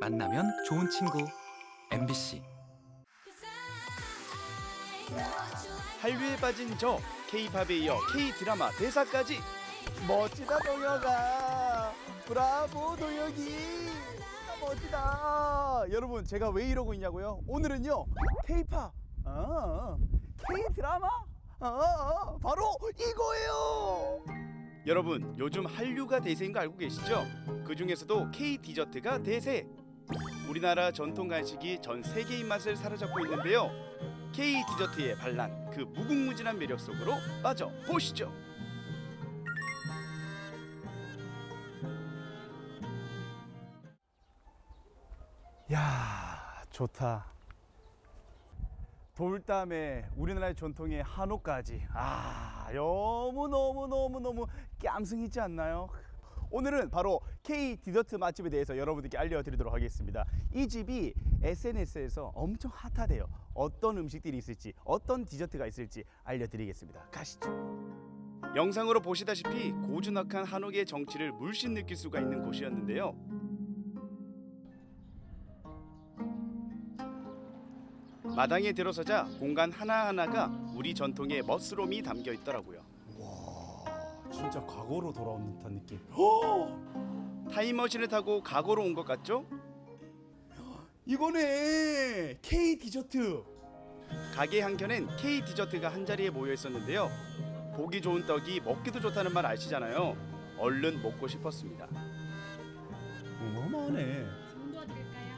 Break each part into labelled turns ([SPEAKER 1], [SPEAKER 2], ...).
[SPEAKER 1] 만나면 좋은 친구. MBC
[SPEAKER 2] 한류에 빠진 저 K-팝에 이어 K-드라마 대사까지.
[SPEAKER 3] 멋지다 동혁아. 브라보 동혁이. 아, 멋지다. 여러분 제가 왜 이러고 있냐고요? 오늘은요 K-팝 아, K-드라마 아, 바로 이거예요.
[SPEAKER 2] 여러분 요즘 한류가 대세인 거 알고 계시죠? 그 중에서도 K-디저트가 대세 우리나라 전통 간식이 전 세계 입맛을 사로잡고 있는데요. K-디저트의 반란 그 무궁무진한 매력 속으로 빠져 보시죠.
[SPEAKER 3] 야 좋다. 돌담에 우리나라의 전통의 한옥까지. 아 너무 너무 너무 너무 깜성 있지 않나요? 오늘은 바로 K 디저트 맛집에 대해서 여러분들께 알려드리도록 하겠습니다. 이 집이 SNS에서 엄청 핫하대요. 어떤 음식들이 있을지, 어떤 디저트가 있을지 알려드리겠습니다. 가시죠.
[SPEAKER 2] 영상으로 보시다시피 고즈넉한 한옥의 정치를 물씬 느낄 수가 있는 곳이었는데요 마당에 들어서자 공간 하나하나가 우리 전통의 멋스러움이 담겨 있더라고요
[SPEAKER 3] 와, 진짜 과거로 돌아온 듯한 느낌.
[SPEAKER 2] 타임머신을 타고 과거로 온 것 같죠?
[SPEAKER 3] 이거네 K 디저트.
[SPEAKER 2] 가게 한켠엔 K 디저트가 한 자리에 모여 있었는데요. 보기 좋은 떡이 먹기도 좋다는 말 아시잖아요. 얼른 먹고 싶었습니다.
[SPEAKER 3] 어마어마하네.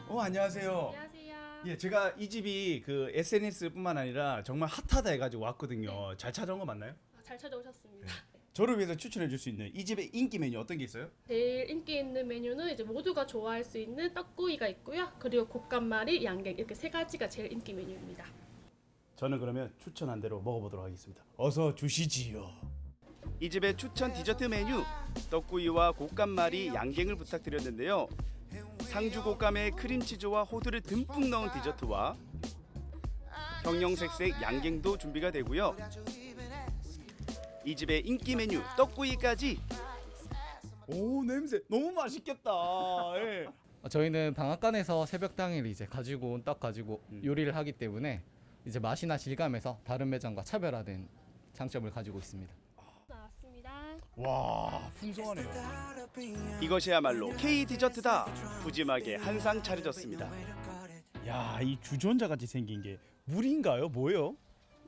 [SPEAKER 3] 어 안녕하세요.
[SPEAKER 4] 안녕하세요.
[SPEAKER 3] 예, 제가 이 집이 그 SNS뿐만 아니라 정말 핫하다 해가지고 왔거든요. 잘 찾아온 거 맞나요?
[SPEAKER 4] 아, 잘 찾아오셨습니다.
[SPEAKER 3] 저를 위해서 추천해 줄 수 있는 이 집의 인기 메뉴 어떤 게 있어요?
[SPEAKER 4] 제일 인기 있는 메뉴는 이제 모두가 좋아할 수 있는 떡구이가 있고요. 그리고 곶감말이, 양갱 이렇게 세 가지가 제일 인기 메뉴입니다.
[SPEAKER 3] 저는 그러면 추천한 대로 먹어보도록 하겠습니다. 어서 주시지요.
[SPEAKER 2] 이 집의 추천 디저트 메뉴 떡구이와 곶감말이 양갱을 부탁드렸는데요. 상주 곶감에 크림치즈와 호두를 듬뿍 넣은 디저트와 형형색색 양갱도 준비가 되고요. 이 집의 인기 메뉴 떡구이까지
[SPEAKER 3] 오 냄새 너무 맛있겠다. 예.
[SPEAKER 5] 어, 저희는 방앗간에서 새벽 당일 이제 가지고 온 떡 가지고 요리를 하기 때문에 이제 맛이나 질감에서 다른 매장과 차별화된 장점을 가지고 있습니다.
[SPEAKER 4] 나왔습니다.
[SPEAKER 3] 와 풍성하네요.
[SPEAKER 2] 이것이야말로 K 디저트다. 푸짐하게 한 상 차려졌습니다.
[SPEAKER 3] 야이 주전자 같이 생긴 게 물인가요? 뭐예요?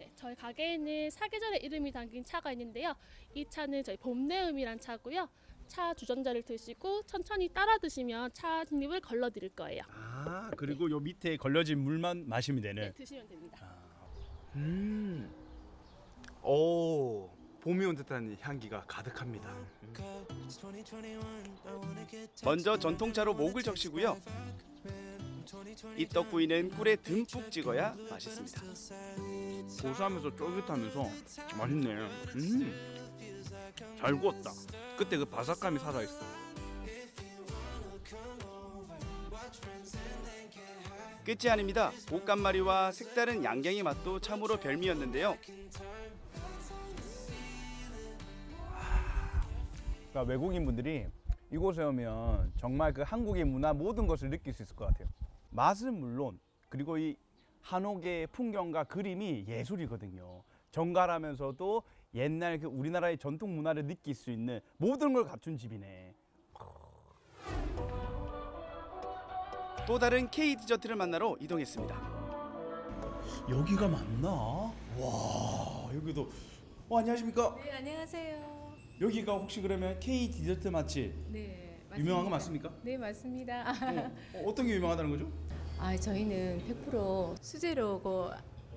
[SPEAKER 4] 네, 저희 가게에는 사계절의 이름이 담긴 차가 있는데요. 이 차는 저희 봄내음이란 차고요. 차 주전자를 드시고 천천히 따라 드시면 차한 입을 걸러 드릴 거예요.
[SPEAKER 3] 아 그리고 요 밑에 걸려진 물만 마시면 되는.
[SPEAKER 4] 네, 드시면 됩니다.
[SPEAKER 3] 음. 오 봄이 온 듯한 향기가 가득합니다.
[SPEAKER 2] 먼저 전통차로 목을 적시고요. 이 떡구이는 꿀에 듬뿍 찍어야 맛있습니다.
[SPEAKER 6] 고소하면서 쫄깃하면서 맛있네. 음, 잘 구웠다. 그때 그 바삭함이 살아있어.
[SPEAKER 2] 끝이 아닙니다. 곶감마리와 색다른 양갱의 맛도 참으로 별미였는데요.
[SPEAKER 3] 그러니까 외국인 분들이 이곳에 오면 정말 그 한국의 문화 모든 것을 느낄 수 있을 것 같아요. 맛은 물론 그리고 이 한옥의 풍경과 그림이 예술이거든요. 정갈하면서도 옛날 그 우리나라의 전통 문화를 느낄 수 있는 모든 걸 갖춘 집이네.
[SPEAKER 2] 또 다른 K 디저트를 만나러 이동했습니다.
[SPEAKER 3] 여기가 맞나? 와 여기도 어, 안녕하십니까?
[SPEAKER 7] 네, 안녕하세요.
[SPEAKER 3] 여기가 혹시 그러면 K 디저트 맛집
[SPEAKER 7] 네,
[SPEAKER 3] 유명한 거 맞습니까?
[SPEAKER 7] 네, 맞습니다.
[SPEAKER 3] 어, 어떤 게 유명하다는 거죠?
[SPEAKER 7] 아, 저희는 100% 수제로고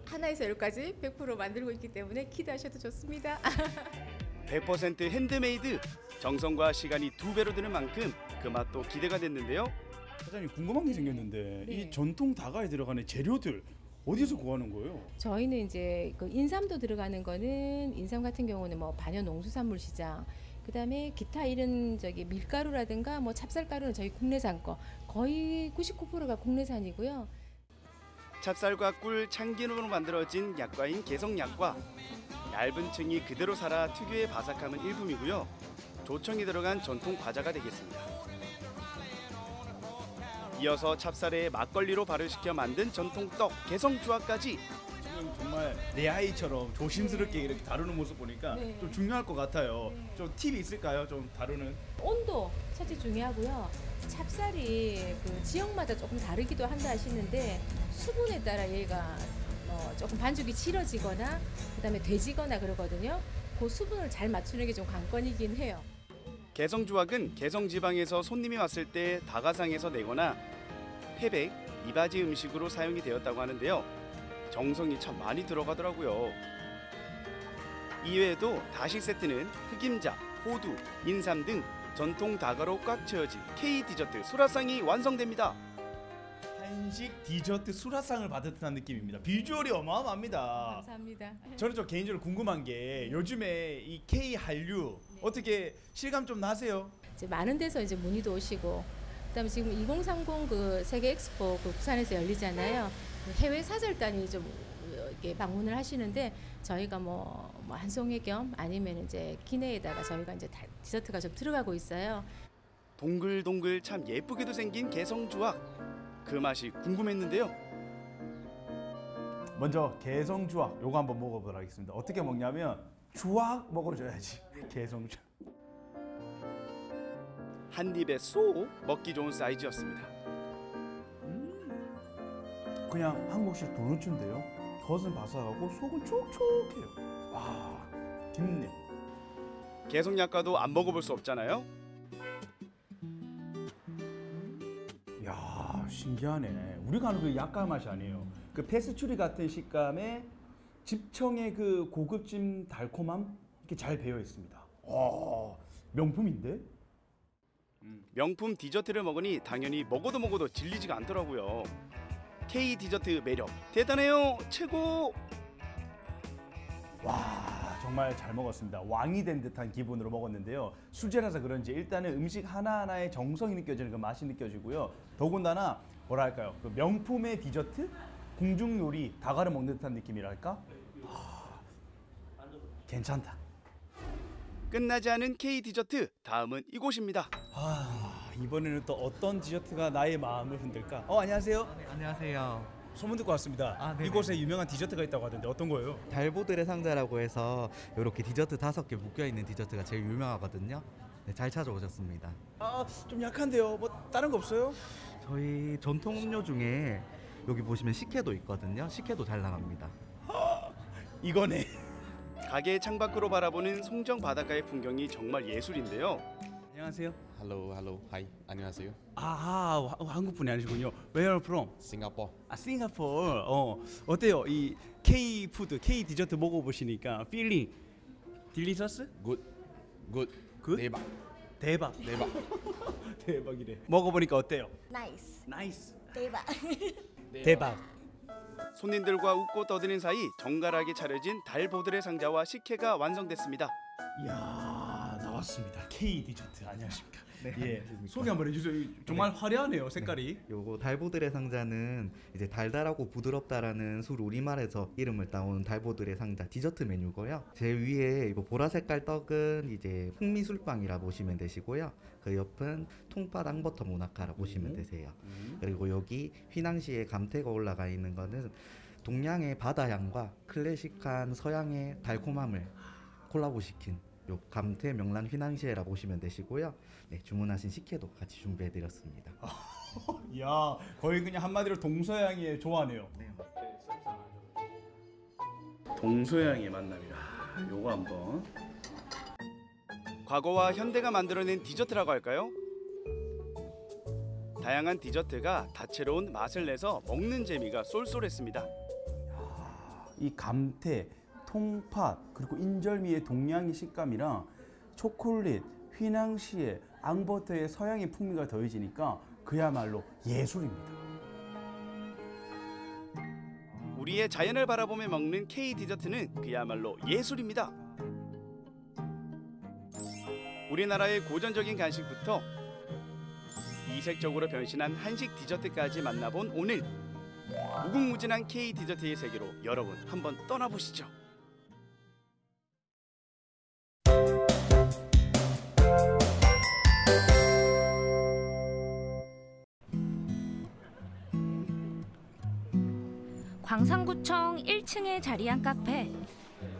[SPEAKER 7] 하나에서 열까지 100% 만들고 있기 때문에 기대하셔도 좋습니다.
[SPEAKER 2] 100% 핸드메이드 정성과 시간이 두 배로 드는 만큼 그 맛도 기대가 됐는데요.
[SPEAKER 3] 사장님 궁금한 게 생겼는데
[SPEAKER 7] 네.
[SPEAKER 3] 이 전통 다가에 들어가는 재료들 어디서 구하는 거예요?
[SPEAKER 7] 저희는 이제 그 인삼도 들어가는 거는 인삼 같은 경우는 뭐 반연 농수산물 시장 그다음에 기타 이런 저기 밀가루라든가 뭐 찹쌀가루는 저희 국내산 거 거의 99%가 국내산이고요.
[SPEAKER 2] 찹쌀과 꿀, 참기름으로 만들어진 약과인 개성약과 얇은 층이 그대로 살아 특유의 바삭함은 일품이고요. 조청이 들어간 전통 과자가 되겠습니다. 이어서 찹쌀에 막걸리로 발효시켜 만든 전통 떡 개성주화까지
[SPEAKER 3] 지금 정말 내 아이처럼 조심스럽게 이렇게 다루는 모습 보니까
[SPEAKER 7] 네.
[SPEAKER 3] 좀 중요할 것 같아요. 좀 팁이 있을까요? 좀 다루는.
[SPEAKER 7] 온도 첫째 중요하고요. 찹쌀이 그 지역마다 조금 다르기도 한다 하시는데 수분에 따라 얘가 뭐 조금 반죽이 질어지거나 그다음에 돼지거나 그러거든요. 그 수분을 잘 맞추는 게 좀 관건이긴 해요.
[SPEAKER 2] 개성주악은 개성지방에서 손님이 왔을 때 다가상에서 내거나 태백, 이바지 음식으로 사용이 되었다고 하는데요. 정성이 참 많이 들어가더라고요. 이외에도 다식 세트는 흑임자, 호두, 인삼 등 전통 다가로 꽉 채워진 K 디저트 수라상이 완성됩니다.
[SPEAKER 3] 한식 디저트 수라상을 받은 듯한 느낌입니다. 비주얼이 어마어마합니다.
[SPEAKER 7] 감사합니다.
[SPEAKER 3] 저는 좀 개인적으로 궁금한 게 요즘에 이 K 한류 어떻게 실감 좀 나세요?
[SPEAKER 7] 이제 많은 데서 이제 문의도 오시고 그다음에 지금 2030 그 세계 엑스포 그 부산에서 열리잖아요. 그 해외 사절단이 좀 이렇게 방문을 하시는데 저희가 뭐, 뭐 한송회 겸 아니면 이제 기내에다가 저희가 이제 다- 디저트가 좀 들어가고 있어요.
[SPEAKER 2] 동글동글 참 예쁘게도 생긴 개성주악. 그 맛이 궁금했는데요.
[SPEAKER 3] 먼저 개성주악 요거 한번 먹어보도록 하겠습니다. 어떻게 먹냐면 주악 먹어줘야지. 개성주악.
[SPEAKER 2] 한 입에 쏙 먹기 좋은 사이즈였습니다.
[SPEAKER 3] 그냥 한국식 도넛인데요. 겉은 바삭하고 속은 촉촉해요. 와, 깊네.
[SPEAKER 2] 개성 약과도 안 먹어볼 수 없잖아요.
[SPEAKER 3] 야, 신기하네. 우리가 아는 그 약간 맛이 아니에요. 그 페스츄리 같은 식감에 집청의 그 고급진 달콤함 이렇게 잘 배어 있습니다. 와, 명품인데?
[SPEAKER 2] 명품 디저트를 먹으니 당연히 먹어도 먹어도 질리지가 않더라고요. K 디저트 매력 대단해요. 최고.
[SPEAKER 3] 와 정말 잘 먹었습니다. 왕이 된 듯한 기분으로 먹었는데요. 수제라서 그런지 일단은 음식 하나하나의 정성이 느껴지는 그 맛이 느껴지고요. 더군다나 뭐랄까요 그 명품의 디저트 궁중 요리 다가를 먹는 듯한 느낌이랄까. 아, 괜찮다.
[SPEAKER 2] 끝나지 않은 K 디저트 다음은 이곳입니다.
[SPEAKER 3] 아 이번에는 또 어떤 디저트가 나의 마음을 흔들까? 어 안녕하세요.
[SPEAKER 8] 네, 안녕하세요.
[SPEAKER 3] 소문 듣고 왔습니다.
[SPEAKER 8] 아.
[SPEAKER 3] 이곳에 유명한 디저트가 있다고 하던데 어떤 거예요?
[SPEAKER 8] 달보들의 상자라고 해서 이렇게 디저트 다섯 개 묶여 있는 디저트가 제일 유명하거든요. 네, 잘 찾아오셨습니다.
[SPEAKER 3] 아 좀 약한데요. 뭐 다른 거 없어요?
[SPEAKER 8] 저희 전통 음료 중에 여기 보시면 식혜도 있거든요. 식혜도 잘 나갑니다.
[SPEAKER 3] 이거네.
[SPEAKER 2] 가게 창밖으로 바라보는 송정 바닷가의 풍경이 정말 예술인데요.
[SPEAKER 3] 안녕하세요.
[SPEAKER 9] Hello, hello, hi. 안녕하세요.
[SPEAKER 3] 아 한국 분이 아니시군요. Where are you from?
[SPEAKER 9] Singapore.
[SPEAKER 3] 아 싱가포르. 어 어때요? 이 K 푸드, K 디저트 먹어보시니까 feeling delicious?
[SPEAKER 9] Good, good.
[SPEAKER 3] Good?
[SPEAKER 9] 대박,
[SPEAKER 3] 대박.
[SPEAKER 9] 대박.
[SPEAKER 3] 대박이래. 먹어보니까 어때요? nice nice.
[SPEAKER 10] 대박
[SPEAKER 3] 대박.
[SPEAKER 2] 손님들과 웃고 떠드는 사이 정갈하게 차려진 달보드레 상자와 식혜가 완성됐습니다.
[SPEAKER 3] 이야 나왔습니다. K 디저트 안녕하십니까?
[SPEAKER 8] 네,
[SPEAKER 3] 예
[SPEAKER 8] 안녕하십니까.
[SPEAKER 3] 소개 한번 해주세요. 정말 화려하네요 색깔이.
[SPEAKER 8] 요거 달보드레 상자는 이제 달달하고 부드럽다라는 순우리말에서 이름을 따온 달보드레 상자 디저트 메뉴고요. 제일 위에 이거 보라 색깔 떡은 이제 흑미술빵이라 보시면 되시고요. 그 옆은 통팥 앙버터 모나카라 보시면 되세요. 그리고 여기 휘낭시에 감태가 올라가 있는 거는 동양의 바다향과 클래식한 서양의 달콤함을 콜라보시킨 요 감태 명란 휘낭시에라 보시면 되시고요. 네, 주문하신 식혜도 같이 준비해 드렸습니다.
[SPEAKER 3] 이야 거의 그냥 한마디로 동서양의 조화네요. 동서양의 만남이라. 요거 한번.
[SPEAKER 2] 과거와 현대가 만들어낸 디저트라고 할까요? 다양한 디저트가 다채로운 맛을 내서 먹는 재미가 쏠쏠했습니다.
[SPEAKER 3] 이 감태, 통팥 그리고 인절미의 동양의 식감이랑 초콜릿, 휘낭시에, 앙버터의 서양의 풍미가 더해지니까 그야말로 예술입니다.
[SPEAKER 2] 우리의 자연을 바라보며 먹는 K 디저트는 그야말로 예술입니다. 우리나라의 고전적인 간식부터 이색적으로 변신한 한식 디저트까지 만나본 오늘 무궁무진한 K 디저트의 세계로 여러분 한번 떠나보시죠.
[SPEAKER 10] 광산구청 1층에 자리한 카페.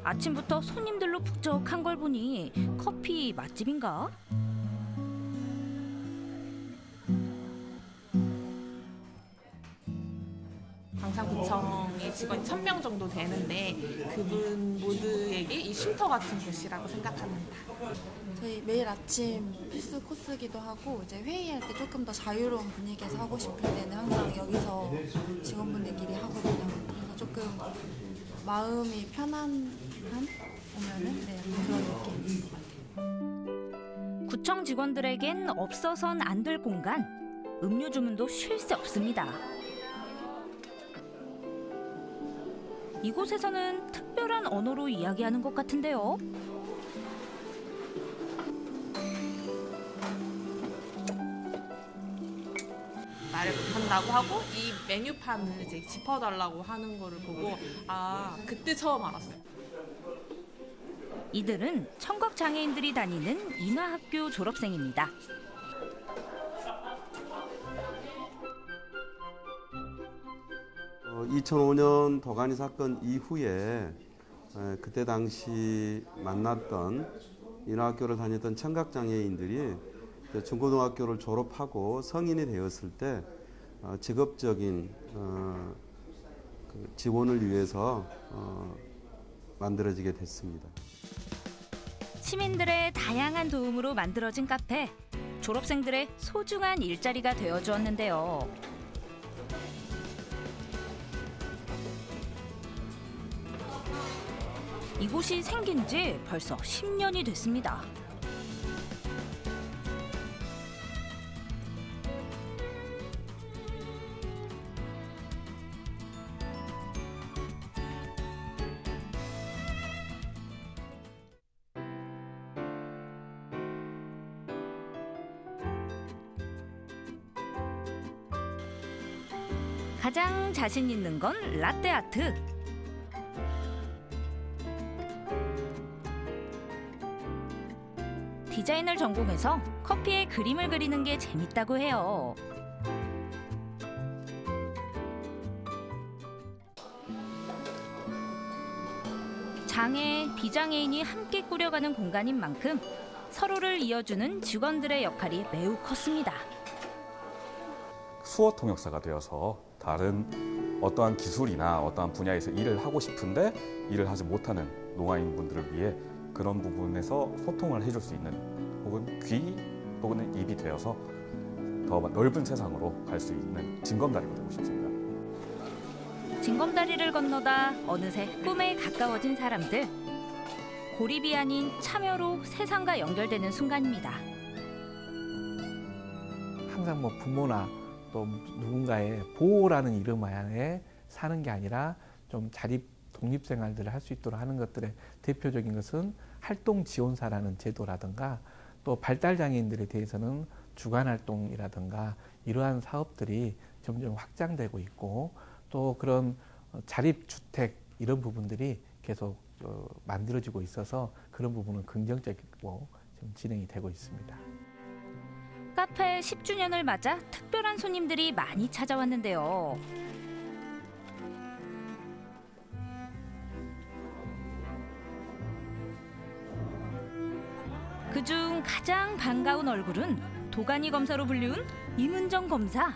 [SPEAKER 10] 아침부터 손님들로 북적한 걸 보니 커피 맛집인가?
[SPEAKER 11] 직원이 1000명 정도 되는데 그분 모두에게 이 쉼터 같은 곳이라고 생각합니다.
[SPEAKER 12] 저희 매일 아침 필수 코스기도 하고 이제 회의할 때 조금 더 자유로운 분위기에서 하고 싶을 때는 항상 여기서 직원분들끼리 하거든요. 그래서 조금 마음이 편안한 오면은 네, 그런 느낌.
[SPEAKER 10] 구청 직원들에겐 없어선 안 될 공간. 음료 주문도 쉴 새 없습니다. 이곳에서는 특별한 언어로 이야기하는 것 같은데요.
[SPEAKER 11] 말을 못한다고 하고 이 메뉴판을 이제 짚어달라고 하는 거를 보고 아 그때 처음 알았어요.
[SPEAKER 10] 이들은 청각 장애인들이 다니는 인하학교 졸업생입니다.
[SPEAKER 13] 2005년 도가니 사건 이후에 에, 그때 당시 만났던 인하학교를 다녔던 청각장애인들이 중고등학교를 졸업하고 성인이 되었을 때 어, 직업적인 어, 그 지원을 위해서 어, 만들어지게 됐습니다.
[SPEAKER 10] 시민들의 다양한 도움으로 만들어진 카페. 졸업생들의 소중한 일자리가 되어 주었는데요. 이곳이 생긴 지 벌써 10년이 됐습니다. 가장 자신 있는 건 라떼 아트. 디자인을 전공해서 커피에 그림을 그리는 게 재밌다고 해요. 장애, 비장애인이 함께 꾸려가는 공간인 만큼 서로를 이어주는 직원들의 역할이 매우 컸습니다.
[SPEAKER 14] 수어 통역사가 되어서 다른 어떠한 기술이나 어떠한 분야에서 일을 하고 싶은데 일을 하지 못하는 농아인 분들을 위해 그런 부분에서 소통을 해줄 수 있는 혹은 귀 또는 입이 되어서 더 넓은 세상으로 갈 수 있는 징검다리가 되고 싶습니다.
[SPEAKER 10] 징검다리를 건너다 어느새 꿈에 가까워진 사람들. 고립이 아닌 참여로 세상과 연결되는 순간입니다.
[SPEAKER 15] 항상 뭐 부모나 또 누군가의 보호라는 이름 하에 사는 게 아니라 좀 자립 독립 생활들을 할 수 있도록 하는 것들의 대표적인 것은 활동 지원사라는 제도라든가 또 발달 장애인들에 대해서는 주간 활동이라든가 이러한 사업들이 점점 확장되고 있고 또 그런 자립 주택 이런 부분들이 계속 어, 만들어지고 있어서 그런 부분은 긍정적이고 좀 진행이 되고 있습니다.
[SPEAKER 10] 카페 10주년을 맞아 특별한 손님들이 많이 찾아왔는데요. 그중 가장 반가운 얼굴은 도가니 검사로 불리운 임은정 검사.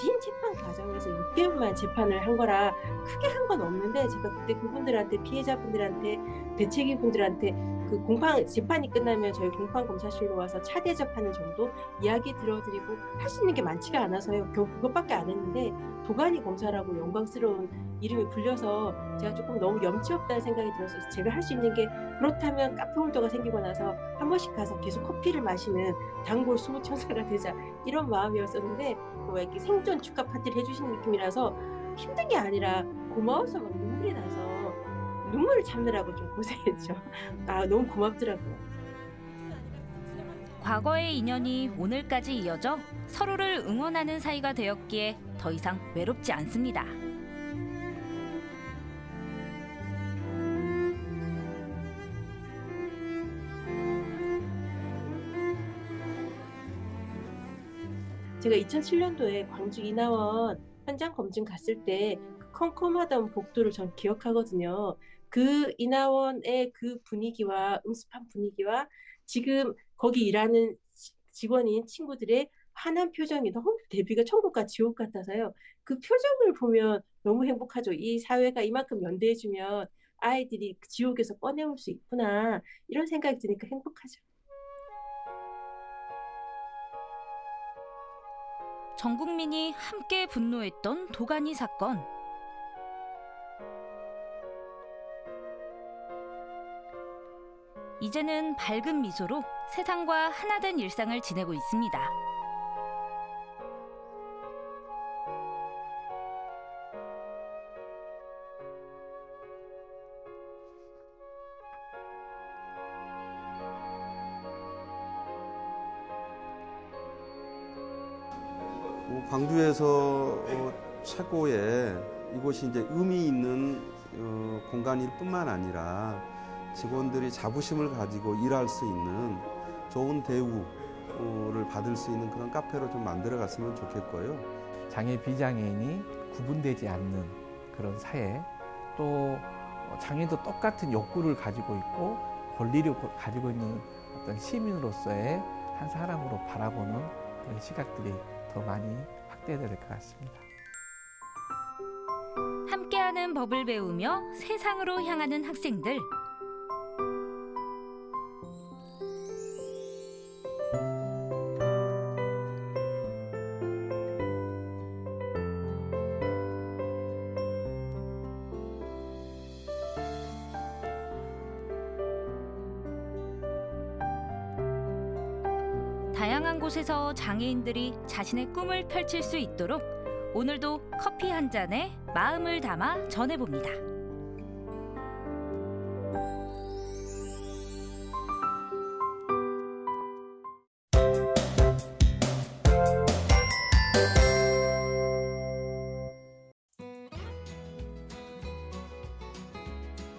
[SPEAKER 16] 긴 재판 과정에서 6개월만 재판을 한 거라 크게 한 건 없는데 제가 그때 그분들한테 피해자분들한테 대책위 분들한테 그 공판 재판이 끝나면 저희 공판 검사실로 와서 차 대접하는 정도 이야기 들어드리고 할 수 있는 게 많지가 않아서요. 겨우 그것밖에 안 했는데 도가니 검사라고 영광스러운 이름이 불려서 제가 조금 너무 염치 없다는 생각이 들어서 제가 할 수 있는 게 그렇다면 카페 홀더가 생기고 나서 한 번씩 가서 계속 커피를 마시는 단골 수호천사가 되자 이런 마음이었었는데 뭐 이렇게 생존 축하 파티를 해주시는 느낌이라서 힘든 게 아니라 고마워서 막 눈물이 나서 눈물을 참느라고 좀 고생했죠. 아 너무 고맙더라고요.
[SPEAKER 10] 과거의 인연이 오늘까지 이어져 서로를 응원하는 사이가 되었기에 더 이상 외롭지 않습니다.
[SPEAKER 16] 제가 2007년도에 광주 이나원 현장 검증 갔을 때그 컴컴하던 복도를 전 기억하거든요. 그 이나원의 그 분위기와 음습한 분위기와 지금 거기 일하는 지- 직원인 친구들의 환한 표정이 너무 대비가 천국과 지옥 같아서요. 그 표정을 보면 너무 행복하죠. 이 사회가 이만큼 연대해주면 아이들이 그 지옥에서 꺼내올 수 있구나 이런 생각이 드니까 행복하죠.
[SPEAKER 10] 전 국민이 함께 분노했던 도가니 사건. 이제는 밝은 미소로 세상과 하나된 일상을 지내고 있습니다.
[SPEAKER 13] 최고의 이곳이 이제 의미 있는 어, 공간일 뿐만 아니라 직원들이 자부심을 가지고 일할 수 있는 좋은 대우를 받을 수 있는 그런 카페로 좀 만들어 갔으면 좋겠고요.
[SPEAKER 15] 장애 비장애인이 구분되지 않는 그런 사회 또 장애도 똑같은 욕구를 가지고 있고 권리를 가지고 있는 어떤 시민으로서의 한 사람으로 바라보는 그런 시각들이 더 많이 확대될 것 같습니다.
[SPEAKER 10] 법을 배우며 세상으로 향하는 학생들. 다양한 곳에서 장애인들이 자신의 꿈을 펼칠 수 있도록 오늘도 커피 한 잔에 마음을 담아 전해봅니다.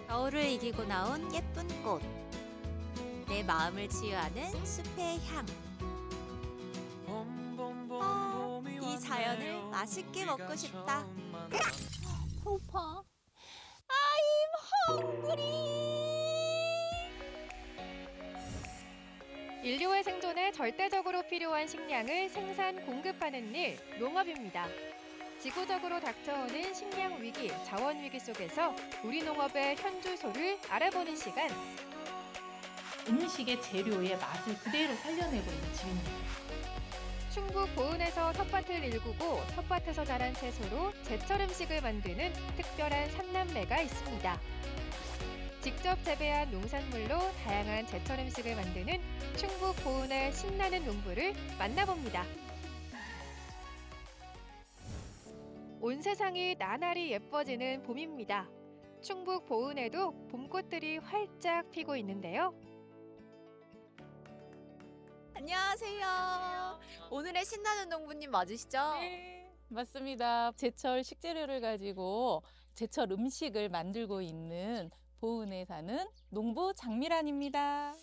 [SPEAKER 17] 겨울을 이기고 나온 예쁜 꽃. 내 마음을 치유하는 숲의 향. 맛있게 먹고 싶다.
[SPEAKER 18] 배고파. I'm hungry.
[SPEAKER 19] 인류의 생존에 절대적으로 필요한 식량을 생산 공급하는 일, 농업입니다. 지구적으로 닥쳐오는 식량 위기, 자원 위기 속에서 우리 농업의 현주소를 알아보는 시간.
[SPEAKER 11] 음식의 재료의 맛을 그대로 살려내고 있는 지입니다.
[SPEAKER 19] 충북 보은에서 텃밭을 일구고 텃밭에서 자란 채소로 제철 음식을 만드는 특별한 삼남매가 있습니다. 직접 재배한 농산물로 다양한 제철 음식을 만드는 충북 보은의 신나는 농부를 만나봅니다. 온 세상이 나날이 예뻐지는 봄입니다. 충북 보은에도 봄꽃들이 활짝 피고 있는데요.
[SPEAKER 17] 안녕하세요. 오늘의 신나는 농부님 맞으시죠?
[SPEAKER 20] 네, 맞습니다. 제철 식재료를 가지고 제철 음식을 만들고 있는 보은에 사는 농부 장미란입니다.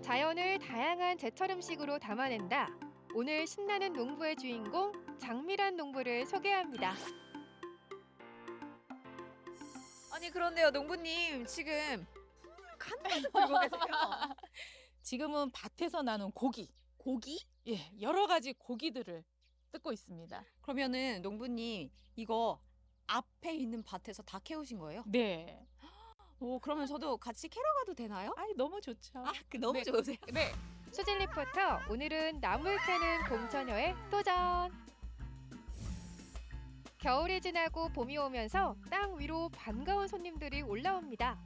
[SPEAKER 19] 자연을 다양한 제철 음식으로 담아낸다. 오늘 신나는 농부의 주인공 장미란 농부를 소개합니다.
[SPEAKER 17] 아니 그런데요, 농부님 지금 칸을 들고 계세요.
[SPEAKER 20] 지금은 밭에서 나는 고기,
[SPEAKER 17] 고기?
[SPEAKER 20] 예, 여러 가지 고기들을 뜯고 있습니다.
[SPEAKER 17] 그러면은 농부님 이거 앞에 있는 밭에서 다 캐오신 거예요?
[SPEAKER 20] 네.
[SPEAKER 17] 오, 그러면 저도 같이 캐러 가도 되나요?
[SPEAKER 20] 아이, 너무 좋죠.
[SPEAKER 17] 아, 그 너무
[SPEAKER 19] 네.
[SPEAKER 17] 좋으세요?
[SPEAKER 20] 네.
[SPEAKER 19] 수진 리포터 오늘은 나물 캐는 봄처녀의 도전. 겨울이 지나고 봄이 오면서 땅 위로 반가운 손님들이 올라옵니다.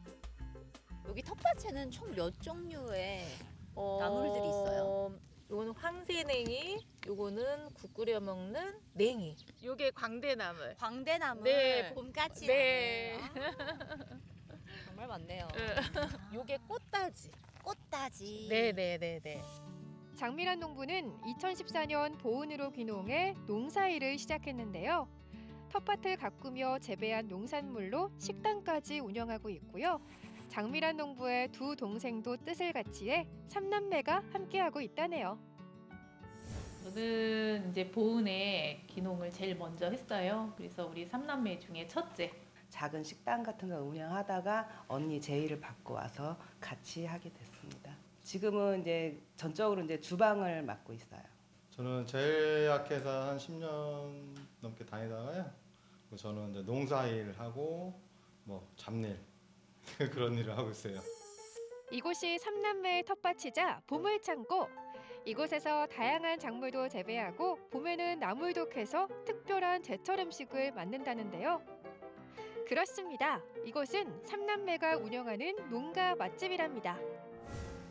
[SPEAKER 17] 여기 텃밭에는 총 몇 종류의
[SPEAKER 18] 어,
[SPEAKER 17] 나물들이 있어요?
[SPEAKER 18] 요거는 황새냉이, 요거는 국 끓여 먹는 냉이. 요게 광대나물.
[SPEAKER 17] 광대나물.
[SPEAKER 18] 네.
[SPEAKER 17] 봄까지
[SPEAKER 18] 네.
[SPEAKER 17] 정말 많네요.
[SPEAKER 18] 요게 꽃다지.
[SPEAKER 17] 꽃다지.
[SPEAKER 18] 네, 네, 네, 네.
[SPEAKER 19] 장미란 농부는 2014년 보은으로 귀농해 농사일을 시작했는데요. 텃밭을 가꾸며 재배한 농산물로 식당까지 운영하고 있고요. 장미란 농부의 두 동생도 뜻을 같이해 삼남매가 함께하고 있다네요.
[SPEAKER 20] 저는 이제 보은의 기농을 제일 먼저 했어요. 그래서 우리 삼남매 중에 첫째.
[SPEAKER 21] 작은 식당 같은 거 운영하다가 언니 제의를 받고 와서 같이 하게 됐습니다. 지금은 이제 전적으로 이제 주방을 맡고 있어요.
[SPEAKER 22] 저는 제일 약해서 한 10년 넘게 다니다가요. 그 저는 이제 농사일 하고 뭐 잡일 그런 일을 하고 있어요.
[SPEAKER 19] 이곳이 삼남매의 텃밭이자 보물창고. 이곳에서 다양한 작물도 재배하고 봄에는 나물도 캐서 특별한 제철 음식을 만든다는데요. 그렇습니다. 이곳은 삼남매가 운영하는 농가 맛집이랍니다.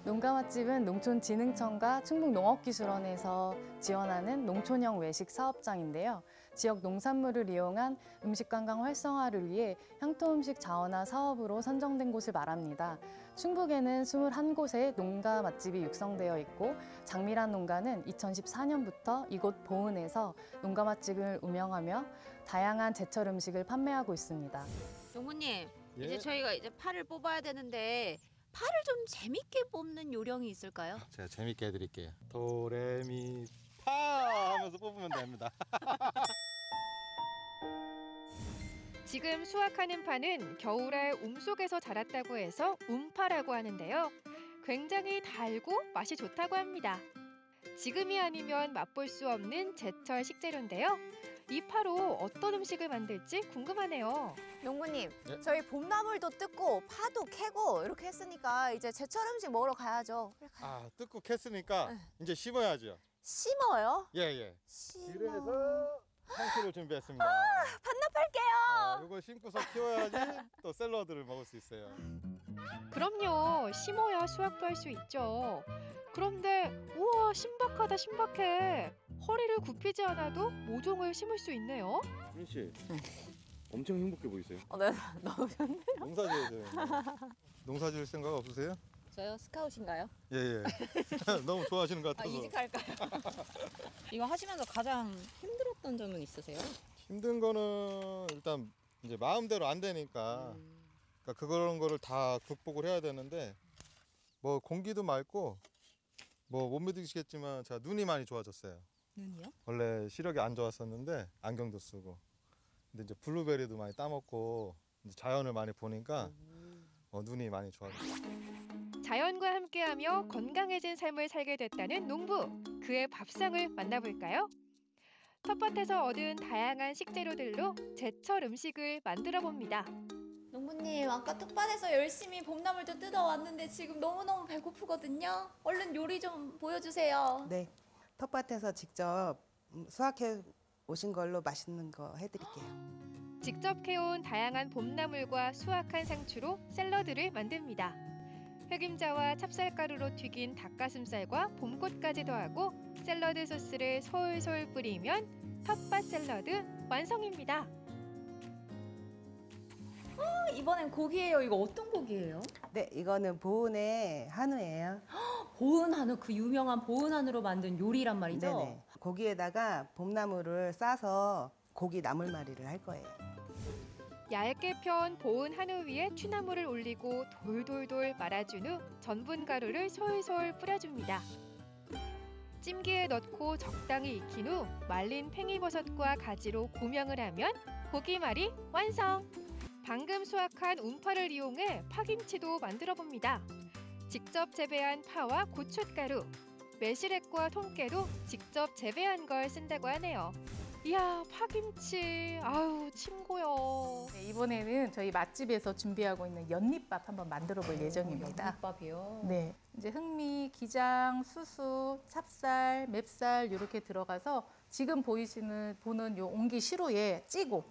[SPEAKER 23] 농가 맛집은 농촌진흥청과 충북농업기술원에서 지원하는 농촌형 외식 사업장인데요. 지역 농산물을 이용한 음식 관광 활성화를 위해 향토 음식 자원화 사업으로 선정된 곳을 말합니다. 충북에는 21곳의 농가 맛집이 육성되어 있고 장미란 농가는 2014년부터 이곳 보은에서 농가 맛집을 운영하며 다양한 제철 음식을 판매하고 있습니다.
[SPEAKER 17] 농부님
[SPEAKER 22] 예?
[SPEAKER 17] 이제 저희가 이제 파를 뽑아야 되는데 파를 좀 재밌게 뽑는 요령이 있을까요?
[SPEAKER 22] 제가 재밌게 해드릴게요. 도레미 파 하면서 뽑으면 됩니다.
[SPEAKER 19] 지금 수확하는 파는 겨울에 움 속에서 자랐다고 해서 움파라고 하는데요. 굉장히 달고 맛이 좋다고 합니다. 지금이 아니면 맛볼 수 없는 제철 식재료인데요. 이 파로 어떤 음식을 만들지 궁금하네요.
[SPEAKER 24] 농부님,
[SPEAKER 22] 예?
[SPEAKER 24] 저희 봄나물도 뜯고 파도 캐고 이렇게 했으니까 이제 제철 음식 먹으러 가야죠.
[SPEAKER 22] 아 뜯고 캤으니까 이제 심어야죠.
[SPEAKER 24] 심어요?
[SPEAKER 22] 예 예.
[SPEAKER 24] 심어.
[SPEAKER 22] 그래서 상추를 준비했습니다.
[SPEAKER 24] 반납할게요.
[SPEAKER 22] 이걸 심고서 키워야지 또 샐러드를 먹을 수 있어요.
[SPEAKER 19] 그럼요. 심어야 수확도 할 수 있죠. 그런데 우와 신박하다 신박해. 허리를 굽히지 않아도 모종을 심을 수 있네요.
[SPEAKER 22] 민 씨, 엄청 행복해 보이세요.
[SPEAKER 24] 어, 네, 너무 좋네요.
[SPEAKER 22] 농사 지어야 농사 지을 생각 없으세요?
[SPEAKER 24] 저요 스카웃인가요?
[SPEAKER 22] 예 예. 너무 좋아하시는 것
[SPEAKER 24] 아,
[SPEAKER 22] 같아서.
[SPEAKER 24] 이직할까요? 이거 하시면서 가장 힘들었던 점은 있으세요?
[SPEAKER 22] 힘든 거는 일단 이제 마음대로 안 되니까 그러니까 그런 거를 다 극복을 해야 되는데 뭐 공기도 맑고 뭐 못 믿으시겠지만 제가 눈이 많이 좋아졌어요.
[SPEAKER 24] 눈이요?
[SPEAKER 22] 원래 시력이 안 좋았었는데 안경도 쓰고 근데 이제 블루베리도 많이 따먹고 이제 자연을 많이 보니까 어, 눈이 많이 좋아졌어요.
[SPEAKER 19] 자연과 함께하며 건강해진 삶을 살게 됐다는 농부. 그의 밥상을 만나볼까요? 텃밭에서 얻은 다양한 식재료들로 제철 음식을 만들어 봅니다.
[SPEAKER 24] 농부님 아까 텃밭에서 열심히 봄나물도 뜯어왔는데 지금 너무너무 배고프거든요. 얼른 요리 좀 보여주세요.
[SPEAKER 21] 네. 텃밭에서 직접 음, 수확해 오신 걸로 맛있는 거 해드릴게요.
[SPEAKER 19] 직접 캐온 다양한 봄나물과 수확한 상추로 샐러드를 만듭니다. 흑임자와 찹쌀가루로 튀긴 닭가슴살과 봄꽃까지 더하고 샐러드 소스를 솔솔 뿌리면 텃밭 샐러드 완성입니다.
[SPEAKER 24] 어, 이번엔 고기예요. 이거 어떤 고기예요?
[SPEAKER 21] 네, 이거는 보은의 한우예요.
[SPEAKER 24] 보은 한우 그 유명한 보은 한우로 만든 요리란 말이죠.
[SPEAKER 21] 네네. 고기에다가 봄나물을 싸서 고기 나물말이를 할 거예요.
[SPEAKER 19] 얇게 편 보은 한우 위에 취나물을 올리고 돌돌돌 말아준 후 전분 가루를 솔솔 뿌려줍니다. 찜기에 넣고 적당히 익힌 후 말린 팽이버섯과 가지로 고명을 하면 고기말이 완성! 방금 수확한 운파를 이용해 파김치도 만들어 봅니다. 직접 재배한 파와 고춧가루, 매실액과 통깨도 직접 재배한 걸 쓴다고 하네요. 이야 파김치 아우 침고요.
[SPEAKER 25] 네, 이번에는 저희 맛집에서 준비하고 있는 연잎밥 한번 만들어 볼 예정입니다.
[SPEAKER 24] 연잎밥이요?
[SPEAKER 25] 네. 이제 흑미, 기장, 수수, 찹쌀, 맵쌀 이렇게 들어가서 지금 보이시는 보는 요 옹기 시루에 찌고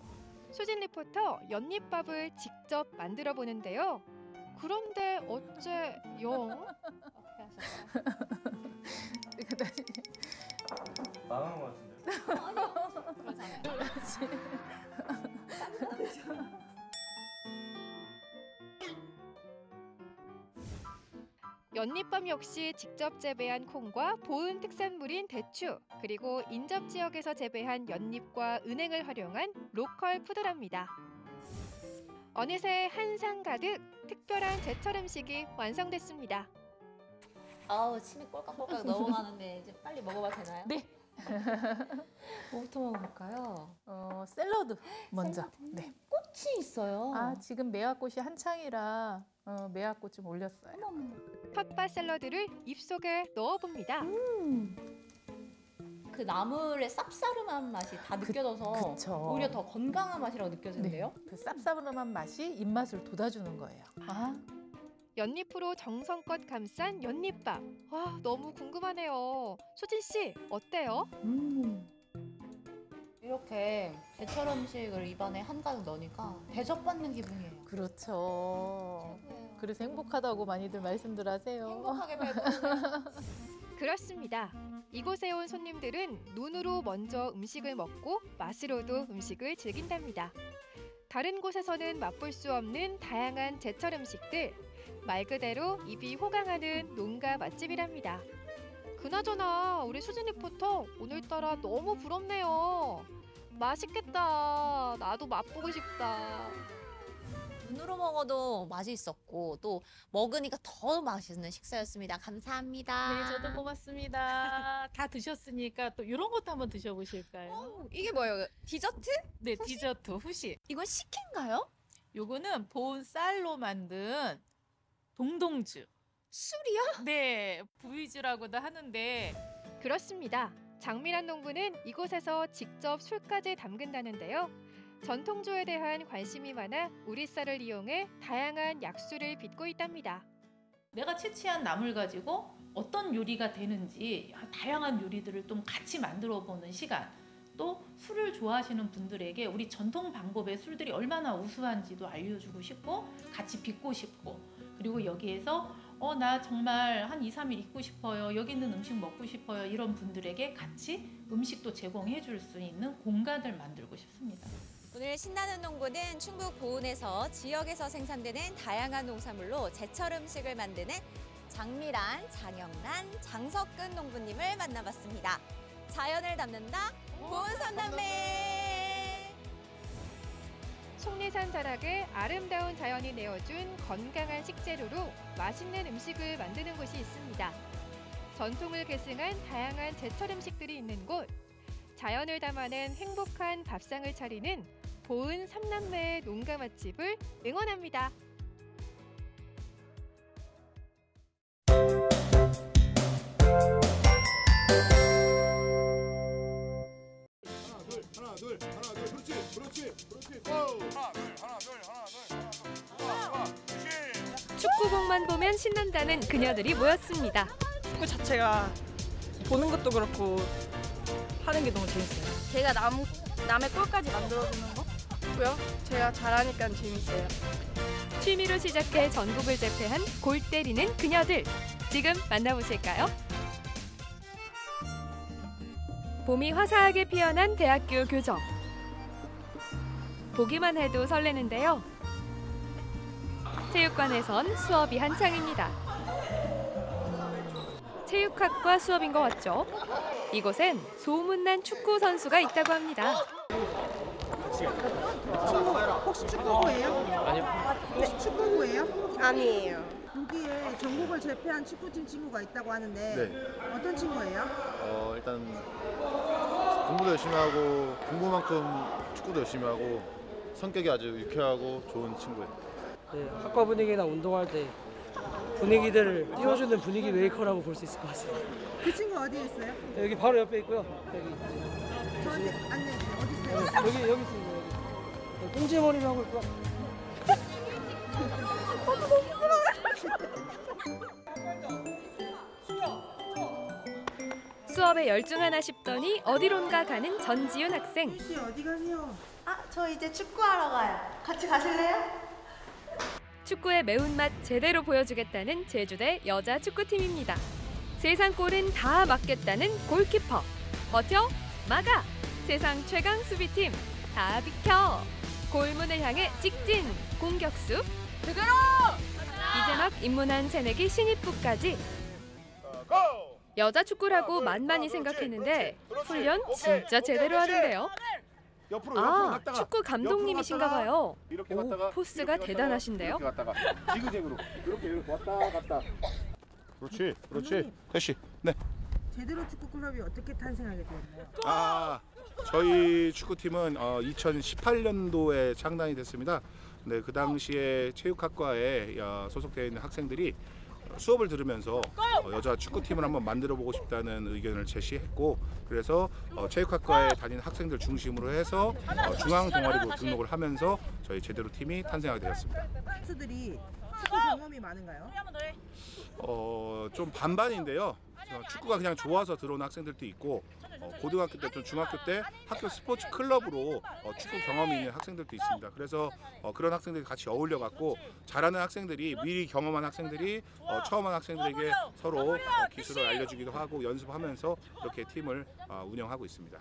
[SPEAKER 19] 수진 리포터 연잎밥을 직접 만들어 보는데요. 그런데 어째 영?
[SPEAKER 22] 망한 것 같은데.
[SPEAKER 19] 연잎밥 역시 직접 재배한 콩과 보은 특산물인 대추 그리고 인접 지역에서 재배한 연잎과 은행을 활용한 로컬 푸드랍니다. 어느새 한상 가득 특별한 제철 음식이 완성됐습니다.
[SPEAKER 24] 아우 침이 꼴깍꼴깍 넘어가는데 이제 빨리 먹어봐도 되나요?
[SPEAKER 25] 네,
[SPEAKER 24] 뭐부터 먹어볼까요?
[SPEAKER 25] 어, 샐러드 먼저. 네.
[SPEAKER 24] 꽃이 있어요.
[SPEAKER 25] 아, 지금 매화꽃이 한창이라 어, 매화꽃 좀 올렸어요.
[SPEAKER 19] 텃밭 샐러드를 입속에 넣어봅니다.
[SPEAKER 24] 그 나물의 쌉싸름한 맛이 다 느껴져서
[SPEAKER 25] 그쵸.
[SPEAKER 24] 오히려 더 건강한 맛이라고 느껴지는데요.
[SPEAKER 25] 그 쌉싸름한 맛이 입맛을 돋아주는 거예요. 아,
[SPEAKER 19] 연잎으로 정성껏 감싼 연잎밥. 와, 너무 궁금하네요. 수진 씨, 어때요?
[SPEAKER 24] 이렇게 제철 음식을 입안에 한가득 넣으니까 대접받는 기분이에요.
[SPEAKER 25] 그렇죠. 그래서 행복하다고 많이들 말씀들 하세요.
[SPEAKER 24] 행복하게 배부르는
[SPEAKER 19] 그렇습니다. 이곳에 온 손님들은 눈으로 먼저 음식을 먹고 맛으로도 음식을 즐긴답니다. 다른 곳에서는 맛볼 수 없는 다양한 제철 음식들, 말 그대로 입이 호강하는 농가 맛집이랍니다. 그나저나 우리 수진 리포터 오늘따라 너무 부럽네요. 맛있겠다. 나도 맛보고 싶다.
[SPEAKER 24] 눈으로 먹어도 맛이 있었고 또 먹으니까 더 맛있는 식사였습니다. 감사합니다.
[SPEAKER 25] 네, 저도 고맙습니다. 다 드셨으니까 또 이런 것도 한번 드셔보실까요?
[SPEAKER 24] 이게 뭐예요? 디저트?
[SPEAKER 25] 네, 디저트 후식.
[SPEAKER 24] 이건 식혜인가요?
[SPEAKER 25] 요거는 보은 쌀로 만든 동동주.
[SPEAKER 24] 술이요?
[SPEAKER 25] 네, 부위주라고도 하는데
[SPEAKER 19] 그렇습니다. 장미란 농부는 이곳에서 직접 술까지 담근다는데요. 전통주에 대한 관심이 많아 우리 쌀을 이용해 다양한 약수를 빚고 있답니다.
[SPEAKER 20] 내가 채취한 나물 가지고 어떤 요리가 되는지 다양한 요리들을 좀 같이 만들어 보는 시간. 또 술을 좋아하시는 분들에게 우리 전통 방법의 술들이 얼마나 우수한지도 알려주고 싶고 같이 빚고 싶고 그리고 여기에서 어 나 정말 한 2, 3일 있고 싶어요. 여기 있는 음식 먹고 싶어요. 이런 분들에게 같이 음식도 제공해 줄 수 있는 공간을 만들고 싶습니다.
[SPEAKER 17] 오늘 신나는 농구는 충북 보은에서 지역에서 생산되는 다양한 농산물로 제철 음식을 만드는 장미란, 장영란, 장석근 농부님을 만나봤습니다. 자연을 담는다 보은 선남매.
[SPEAKER 19] 속리산 자락을 아름다운 자연이 내어준 건강한 식재료로 맛있는 음식을 만드는 곳이 있습니다. 전통을 계승한 다양한 제철 음식들이 있는 곳. 자연을 담아낸 행복한 밥상을 차리는 보은 삼남매의 농가 맛집을 응원합니다.
[SPEAKER 26] 하나 둘 하나 둘 그렇지 그렇지 그렇지 오 하나 둘 하나 둘 하나 둘 하나 둘
[SPEAKER 19] 축구공만 보면 신난다는 그녀들이 모였습니다.
[SPEAKER 27] 축구 자체가 보는 것도 그렇고 하는 게 너무 재밌어요.
[SPEAKER 28] 제가 남, 남의 골까지 만들어주는 거? 고요 제가 잘하니까 재밌어요.
[SPEAKER 19] 취미로 시작해 전국을 제패한 골 때리는 그녀들. 지금 만나보실까요? 봄이 화사하게 피어난 대학교 교정. 보기만 해도 설레는데요. 체육관에선 수업이 한창입니다. 체육학과 수업인 것 같죠? 이곳엔 소문난 축구 선수가 있다고 합니다.
[SPEAKER 29] 혹시 축구부예요?
[SPEAKER 26] 아니요.
[SPEAKER 29] 혹시 축구부예요? 아니에요. 여기에 전국을 제패한 축구팀 친구가 있다고 하는데
[SPEAKER 22] 네.
[SPEAKER 29] 어떤 친구예요?
[SPEAKER 22] 어 일단 공부도 열심히 하고 공부만큼 축구도 열심히 하고 성격이 아주 유쾌하고 좋은 친구예요.
[SPEAKER 30] 네, 학과 분위기나 운동할 때 분위기들을 띄워주는 분위기 메이커라고 볼 수 있을 것 같습니다.
[SPEAKER 29] 그 친구 어디에 있어요?
[SPEAKER 30] 여기 바로 옆에 있고요. 여기
[SPEAKER 29] 저한테 안내해주세요. 어디
[SPEAKER 30] 네,
[SPEAKER 29] 있어요?
[SPEAKER 30] 여기 여기 있습니다. 여기. 네, 꽁지머리를 하고 있고요.
[SPEAKER 19] 수업에 열중하나 싶더니 어디론가 가는 전지윤 학생.
[SPEAKER 29] 혹시 어디 가세요?
[SPEAKER 24] 아, 저 이제 축구하러 가요. 같이 가실래요?
[SPEAKER 19] 축구의 매운맛 제대로 보여주겠다는 제주대 여자 축구팀입니다. 세상 골은 다 막겠다는 골키퍼. 버텨, 막아. 세상 최강 수비팀 다 비켜. 골문을 향해 직진 공격수. 그대로. 이제 막 입문한 새내기 신입부까지. 여자 축구라고 만만히 생각했는데 훈련 진짜 제대로 하는데요.
[SPEAKER 26] 옆으로 옆으로
[SPEAKER 19] 아,
[SPEAKER 26] 갔다가
[SPEAKER 19] 축구 감독님이신가
[SPEAKER 26] 옆으로
[SPEAKER 19] 봐요.
[SPEAKER 26] 이렇게
[SPEAKER 19] 오,
[SPEAKER 26] 갔다가
[SPEAKER 19] 포스가
[SPEAKER 26] 이렇게 갔다가,
[SPEAKER 19] 대단하신데요.
[SPEAKER 26] 이렇게 갔다가 지그재그로 이렇게 이렇게 왔다 갔다 그렇지 그렇지 대시 네
[SPEAKER 29] 제대로 축구 클럽이 어떻게 탄생하게 되었나요?
[SPEAKER 26] 아, 저희 축구팀은 어, 2018년도에 창단이 됐습니다. 네, 그 당시에 체육학과에 어, 소속되어 있는 학생들이 수업을 들으면서 어, 여자 축구팀을 한번 만들어 보고 싶다는 의견을 제시했고 그래서 어, 체육학과에 다니는 학생들 중심으로 해서 어, 중앙 동아리로 등록을 하면서 저희 제대로 팀이 탄생하게 되었습니다.
[SPEAKER 29] 선수들이 축구 경험이 많은가요?
[SPEAKER 26] 어, 좀 반반인데요. 어, 축구가 그냥 좋아서 들어온 학생들도 있고 어, 고등학교 때또 중학교 때 학교 스포츠 클럽으로 어, 축구 경험이 있는 학생들도 있습니다. 그래서 어, 그런 학생들이 같이 어울려 갖고 잘하는 학생들이 미리 경험한 학생들이 어, 처음 한 학생들에게 서로 어, 기술을 알려주기도 하고 연습하면서 이렇게 팀을 어, 운영하고 있습니다.